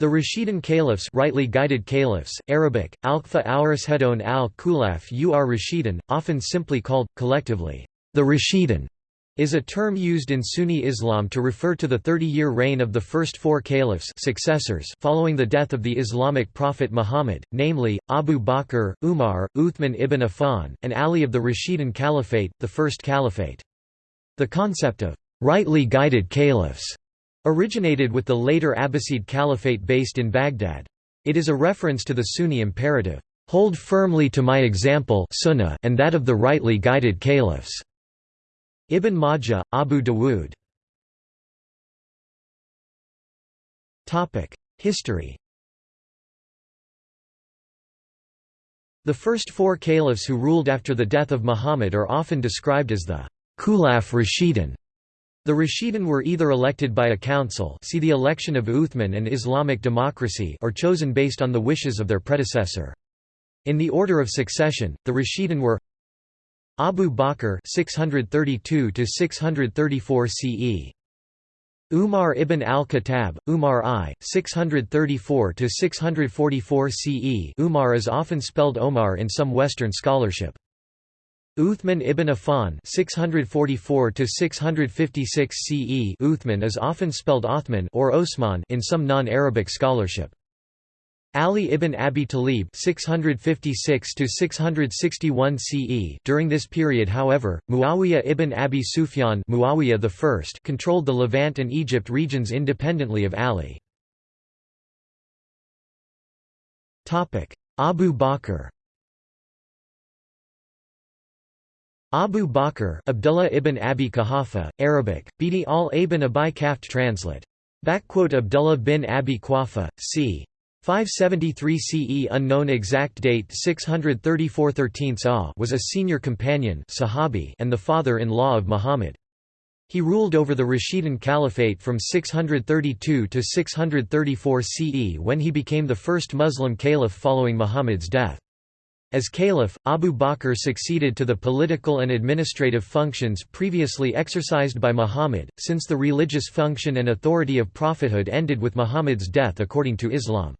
The Rashidun caliphs rightly guided caliphs, Arabic, Alkfa Aurashedon al-Khulaf ur Rashidun, often simply called, collectively, the Rashidun, is a term used in Sunni Islam to refer to the 30-year reign of the first four caliphs successors following the death of the Islamic prophet Muhammad, namely, Abu Bakr, Umar, Uthman ibn Affan, and Ali of the Rashidun Caliphate, the First Caliphate. The concept of rightly guided caliphs originated with the later Abbasid Caliphate based in Baghdad. It is a reference to the Sunni imperative, "...hold firmly to my example sunnah and that of the rightly guided caliphs." Ibn Majah, Abu Dawood History The first four caliphs who ruled after the death of Muhammad are often described as the Khulaf Rashidun, the Rashidun were either elected by a council see the election of Uthman and Islamic democracy or chosen based on the wishes of their predecessor. In the order of succession, the Rashidun were Abu Bakr 632 634 CE Umar ibn al-Khattab, Umar I, 634–644 CE Umar is often spelled Omar in some Western scholarship. Uthman ibn Affan 644 656 CE Uthman is often spelled Othman or Osman in some non-Arabic scholarship. Ali ibn Abi Talib 656 661 CE During this period however, Muawiyah ibn Abi Sufyan Muawiyah I controlled the Levant and Egypt regions independently of Ali. Abu Bakr Abu Bakr Abdullah ibn Abi Quhafa, Arabic, Bidi al-Ibn Abi Kaft translate. Abdullah bin Abi Quhafa, c. 573 CE unknown exact date 634 13 was a senior companion sahabi and the father-in-law of Muhammad. He ruled over the Rashidun Caliphate from 632 to 634 CE when he became the first Muslim caliph following Muhammad's death. As caliph, Abu Bakr succeeded to the political and administrative functions previously exercised by Muhammad, since the religious function and authority of prophethood ended with Muhammad's death according to Islam.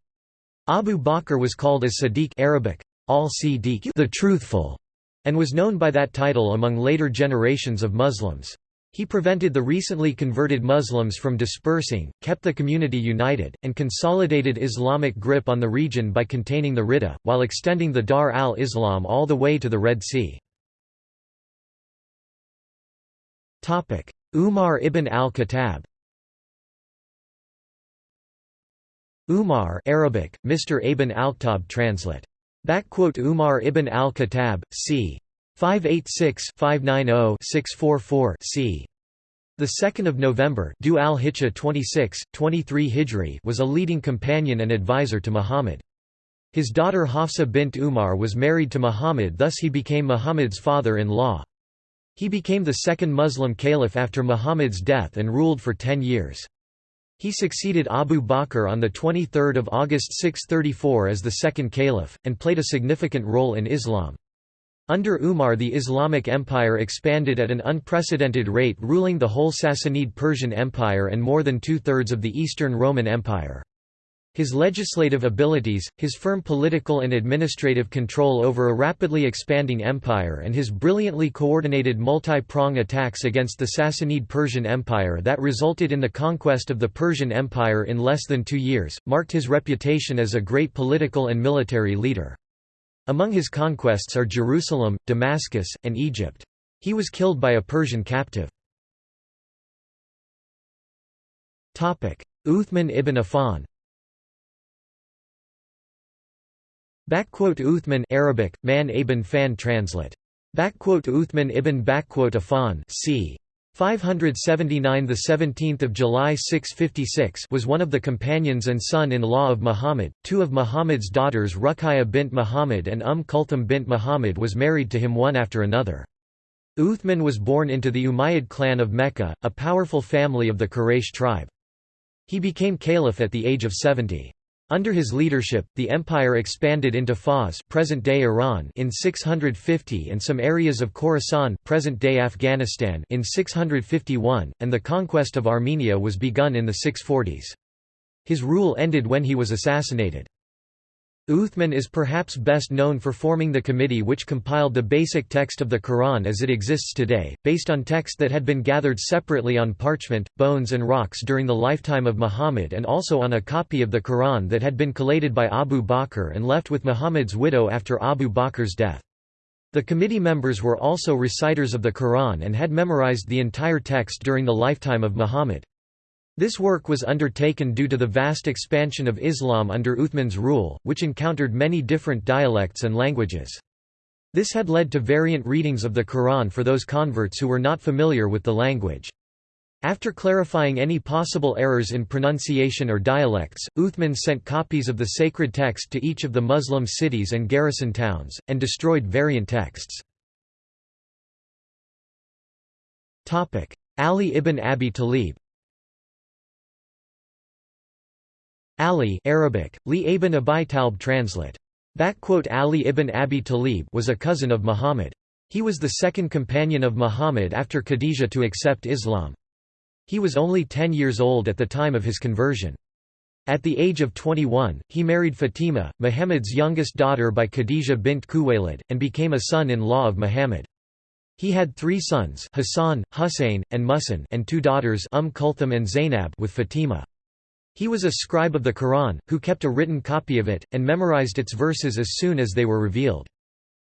Abu Bakr was called as Sadiq Arabic, al the truthful, and was known by that title among later generations of Muslims. He prevented the recently converted Muslims from dispersing, kept the community united, and consolidated Islamic grip on the region by containing the Ridda, while extending the Dar al-Islam all the way to the Red Sea. Umar ibn al-Khattab Umar Arabic, Mr. Ibn al-Khattab translate. Umar ibn al-Khattab, c. 586-590-644 c. The 2nd of November, Dhu al-Hijjah 26, 23 Hijri, was a leading companion and advisor to Muhammad. His daughter Hafsa bint Umar was married to Muhammad thus he became Muhammad's father-in-law. He became the second Muslim caliph after Muhammad's death and ruled for ten years. He succeeded Abu Bakr on 23 August 634 as the second caliph, and played a significant role in Islam. Under Umar the Islamic Empire expanded at an unprecedented rate ruling the whole Sassanid Persian Empire and more than two-thirds of the Eastern Roman Empire. His legislative abilities, his firm political and administrative control over a rapidly expanding empire and his brilliantly coordinated multi-prong attacks against the Sassanid Persian Empire that resulted in the conquest of the Persian Empire in less than two years, marked his reputation as a great political and military leader. Among his conquests are Jerusalem, Damascus, and Egypt. He was killed by a Persian captive. Uthman ibn Affan Uthman Arabic, man ibn Fan translate. Uthman ibn Affan c. 579 the 17th of July 656 was one of the companions and son-in-law of Muhammad. Two of Muhammad's daughters Ruqayya bint Muhammad and Umm Kulthum bint Muhammad was married to him one after another. Uthman was born into the Umayyad clan of Mecca, a powerful family of the Quraysh tribe. He became caliph at the age of 70. Under his leadership, the empire expanded into Fars present-day Iran in 650 and some areas of Khorasan present-day Afghanistan in 651, and the conquest of Armenia was begun in the 640s. His rule ended when he was assassinated. Uthman is perhaps best known for forming the committee which compiled the basic text of the Quran as it exists today, based on text that had been gathered separately on parchment, bones and rocks during the lifetime of Muhammad and also on a copy of the Quran that had been collated by Abu Bakr and left with Muhammad's widow after Abu Bakr's death. The committee members were also reciters of the Quran and had memorized the entire text during the lifetime of Muhammad. This work was undertaken due to the vast expansion of Islam under Uthman's rule, which encountered many different dialects and languages. This had led to variant readings of the Quran for those converts who were not familiar with the language. After clarifying any possible errors in pronunciation or dialects, Uthman sent copies of the sacred text to each of the Muslim cities and garrison towns, and destroyed variant texts. Ali ibn Abi Talib Ali Arabic, Li ibn Abi Talib translate. Ali ibn Abi Talib was a cousin of Muhammad. He was the second companion of Muhammad after Khadijah to accept Islam. He was only 10 years old at the time of his conversion. At the age of 21, he married Fatima, Muhammad's youngest daughter by Khadijah bint Khuwaylid, and became a son-in-law of Muhammad. He had three sons Hassan, Hussein, and Muhsin and two daughters Umm Kulthum and Zainab with Fatima. He was a scribe of the Quran, who kept a written copy of it, and memorized its verses as soon as they were revealed.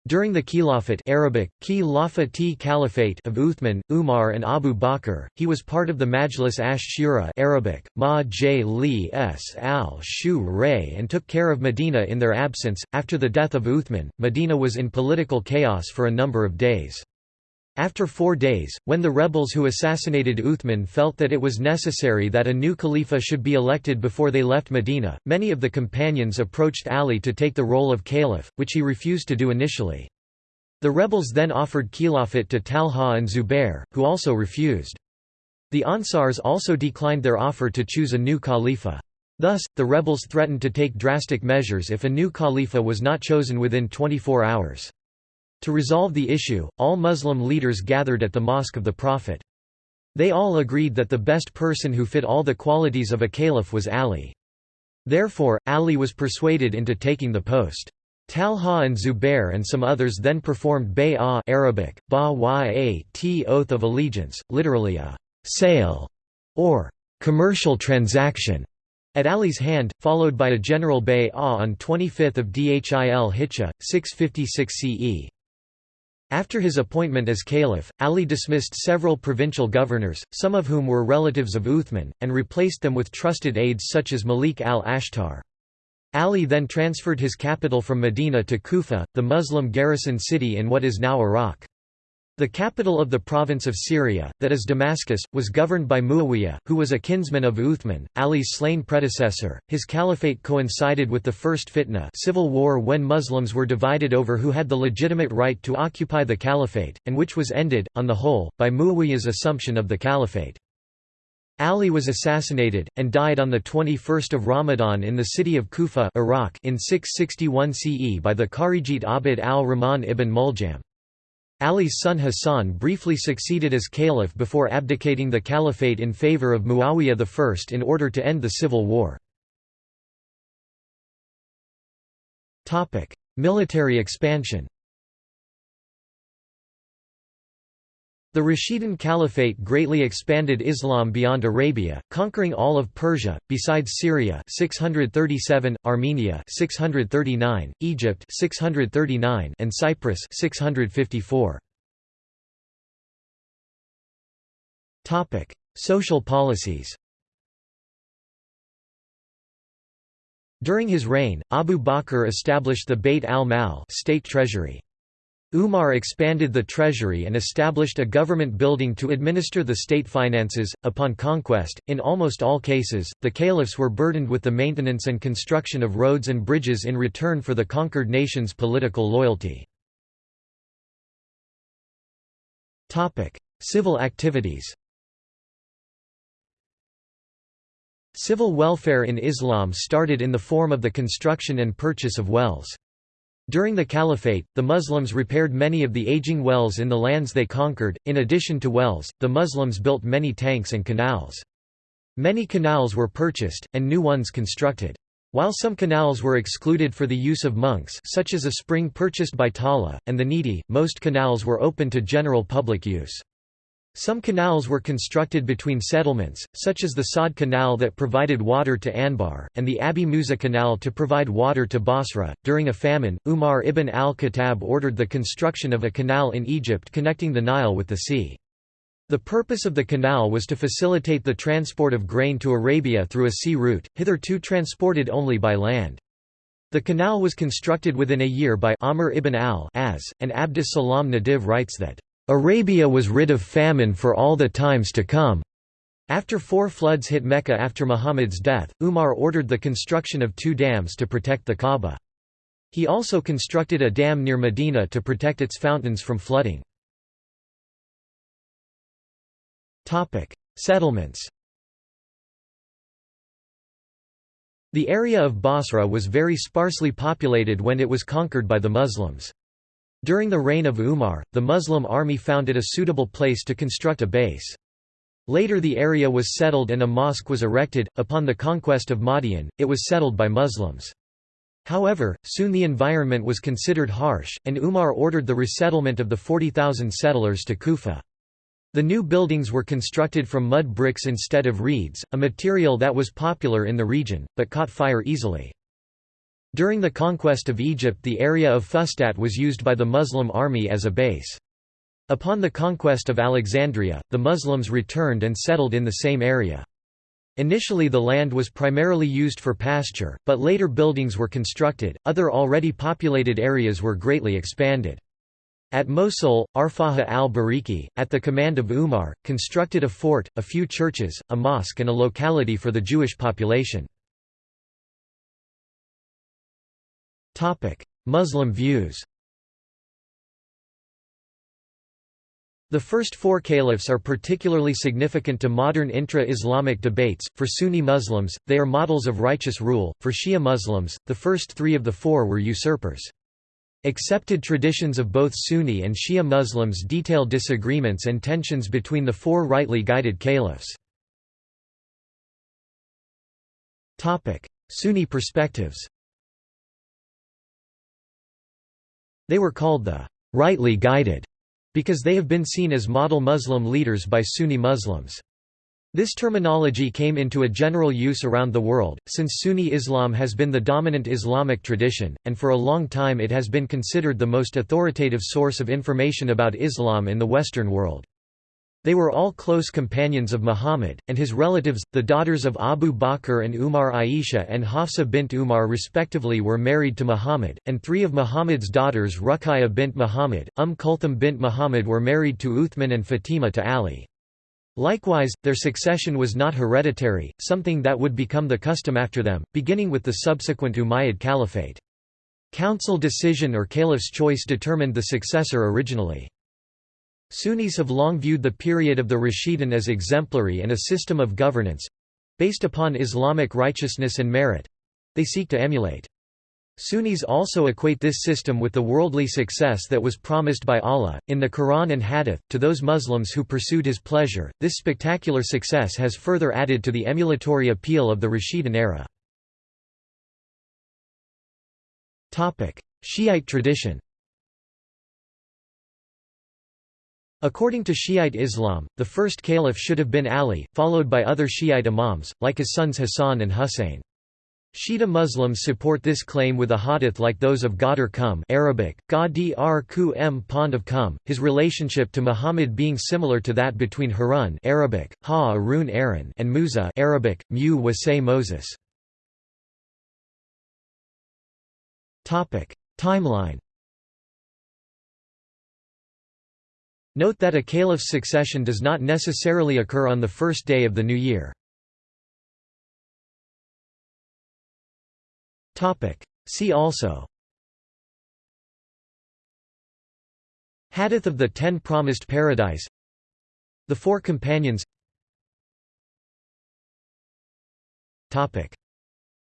During the Khilafat Arabic, Khilafat Caliphate of Uthman, Umar and Abu Bakr, he was part of the Majlis ash-Shura Arabic, Ma j li s al shu ray and took care of Medina in their absence. After the death of Uthman, Medina was in political chaos for a number of days. After four days, when the rebels who assassinated Uthman felt that it was necessary that a new Khalifa should be elected before they left Medina, many of the companions approached Ali to take the role of caliph, which he refused to do initially. The rebels then offered Khilafat to Talha and Zubair, who also refused. The Ansars also declined their offer to choose a new Khalifa. Thus, the rebels threatened to take drastic measures if a new Khalifa was not chosen within 24 hours. To resolve the issue, all Muslim leaders gathered at the Mosque of the Prophet. They all agreed that the best person who fit all the qualities of a caliph was Ali. Therefore, Ali was persuaded into taking the post. Talha and Zubair and some others then performed bay'ah Arabic, ba t oath of allegiance, literally a sale or commercial transaction at Ali's hand, followed by a general bay'ah on 25 Dhil Hijjah, 656 CE. After his appointment as caliph, Ali dismissed several provincial governors, some of whom were relatives of Uthman, and replaced them with trusted aides such as Malik al-Ashtar. Ali then transferred his capital from Medina to Kufa, the Muslim garrison city in what is now Iraq. The capital of the province of Syria, that is Damascus, was governed by Muawiyah, who was a kinsman of Uthman, Ali's slain predecessor. His caliphate coincided with the First Fitna civil war when Muslims were divided over who had the legitimate right to occupy the caliphate, and which was ended, on the whole, by Muawiyah's assumption of the caliphate. Ali was assassinated, and died on 21 Ramadan in the city of Kufa Iraq in 661 CE by the Kharijite Abd al-Rahman ibn Muljam. Ali's son Hassan briefly succeeded as caliph before abdicating the caliphate in favor of Muawiyah I in order to end the civil war. Military expansion The Rashidun Caliphate greatly expanded Islam beyond Arabia, conquering all of Persia, besides Syria 637, Armenia 639, Egypt 639, and Cyprus 654. Topic: Social policies. During his reign, Abu Bakr established the Bayt al-Mal state treasury. Umar expanded the treasury and established a government building to administer the state finances. Upon conquest, in almost all cases, the caliphs were burdened with the maintenance and construction of roads and bridges in return for the conquered nation's political loyalty. Civil activities Civil welfare in Islam started in the form of the construction and purchase of wells. During the Caliphate, the Muslims repaired many of the aging wells in the lands they conquered. In addition to wells, the Muslims built many tanks and canals. Many canals were purchased, and new ones constructed. While some canals were excluded for the use of monks such as a spring purchased by Talha, and the needy, most canals were open to general public use. Some canals were constructed between settlements, such as the Saad Canal that provided water to Anbar, and the Abi Musa Canal to provide water to Basra. During a famine, Umar ibn al-Khattab ordered the construction of a canal in Egypt connecting the Nile with the sea. The purpose of the canal was to facilitate the transport of grain to Arabia through a sea route, hitherto transported only by land. The canal was constructed within a year by Amr ibn al-As, and Abdus Salam Nadvi writes that, "...Arabia was rid of famine for all the times to come." After four floods hit Mecca after Muhammad's death, Umar ordered the construction of two dams to protect the Kaaba. He also constructed a dam near Medina to protect its fountains from flooding. Settlements. The area of Basra was very sparsely populated when it was conquered by the Muslims. During the reign of Umar, the Muslim army found it a suitable place to construct a base. Later the area was settled and a mosque was erected. Upon the conquest of Madian, it was settled by Muslims. However, soon the environment was considered harsh, and Umar ordered the resettlement of the 40,000 settlers to Kufa. The new buildings were constructed from mud bricks instead of reeds, a material that was popular in the region, but caught fire easily. During the conquest of Egypt the area of Fustat was used by the Muslim army as a base. Upon the conquest of Alexandria, the Muslims returned and settled in the same area. Initially the land was primarily used for pasture, but later buildings were constructed, other already populated areas were greatly expanded. At Mosul, Arfaha al-Bariki, at the command of Umar, constructed a fort, a few churches, a mosque and a locality for the Jewish population. Muslim views The first four caliphs are particularly significant to modern intra-Islamic debates. For Sunni Muslims, they are models of righteous rule. For Shia Muslims, the first three of the four were usurpers. Accepted traditions of both Sunni and Shia Muslims detail disagreements and tensions between the four rightly guided caliphs. Sunni perspectives They were called the rightly guided because they have been seen as model Muslim leaders by Sunni Muslims. This terminology came into a general use around the world, since Sunni Islam has been the dominant Islamic tradition, and for a long time it has been considered the most authoritative source of information about Islam in the Western world. They were all close companions of Muhammad, and his relatives, the daughters of Abu Bakr and Umar Aisha and Hafsa bint Umar respectively were married to Muhammad, and three of Muhammad's daughters Ruqayya bint Muhammad, Umm Kulthum bint Muhammad were married to Uthman and Fatima to Ali. Likewise, their succession was not hereditary, something that would become the custom after them, beginning with the subsequent Umayyad Caliphate. Council decision or caliph's choice determined the successor originally. Sunnis have long viewed the period of the Rashidun as exemplary and a system of governance—based upon Islamic righteousness and merit—they seek to emulate. Sunnis also equate this system with the worldly success that was promised by Allah, in the Quran and Hadith, to those Muslims who pursued His pleasure. This spectacular success has further added to the emulatory appeal of the Rashidun era. Shiite tradition According to Shiite Islam, the first caliph should have been Ali, followed by other Shiite imams, like his sons Hassan and Husayn. Shia Muslims support this claim with a hadith like those of Ghadir Qum Arabic, Ghadir Ku M Pond of Qum, his relationship to Muhammad being similar to that between Harun Arabic, Ha Arun Aaron and Musa Arabic, Mu Moses. Timeline Note that a caliph's succession does not necessarily occur on the first day of the new year. See also. Hadith of the Ten Promised Paradise. The Four Companions.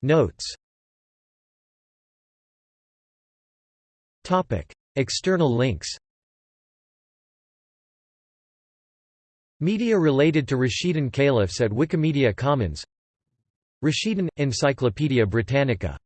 Notes. External links Media related to Rashidun caliphs at Wikimedia Commons. Rashidun – Encyclopædia Britannica